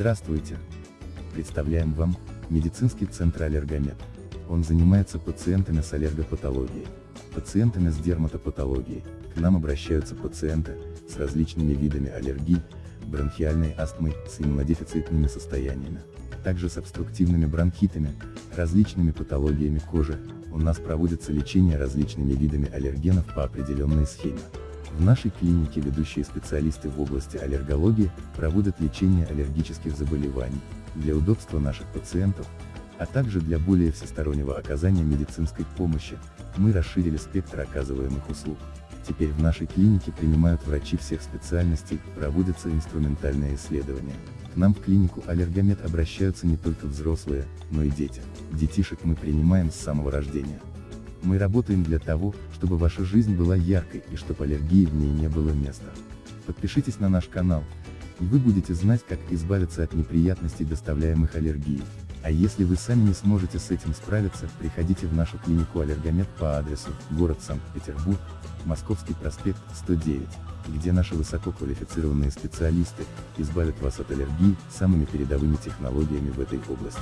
Здравствуйте! Представляем вам медицинский центр Аллергомед. Он занимается пациентами с аллергопатологией, пациентами с дерматопатологией. К нам обращаются пациенты с различными видами аллергий, бронхиальной астмой, с иммунодефицитными состояниями, также с обструктивными бронхитами, различными патологиями кожи. У нас проводится лечение различными видами аллергенов по определенной схеме. В нашей клинике ведущие специалисты в области аллергологии проводят лечение аллергических заболеваний. Для удобства наших пациентов, а также для более всестороннего оказания медицинской помощи, мы расширили спектр оказываемых услуг. Теперь в нашей клинике принимают врачи всех специальностей, проводятся инструментальные исследования. К нам в клинику Аллергомед обращаются не только взрослые, но и дети. Детишек мы принимаем с самого рождения. Мы работаем для того, чтобы ваша жизнь была яркой и чтобы аллергии в ней не было места. Подпишитесь на наш канал, и вы будете знать, как избавиться от неприятностей, доставляемых аллергией. А если вы сами не сможете с этим справиться, приходите в нашу клинику Аллергомед по адресу, город Санкт-Петербург, Московский проспект, 109, где наши высококвалифицированные специалисты, избавят вас от аллергии, самыми передовыми технологиями в этой области.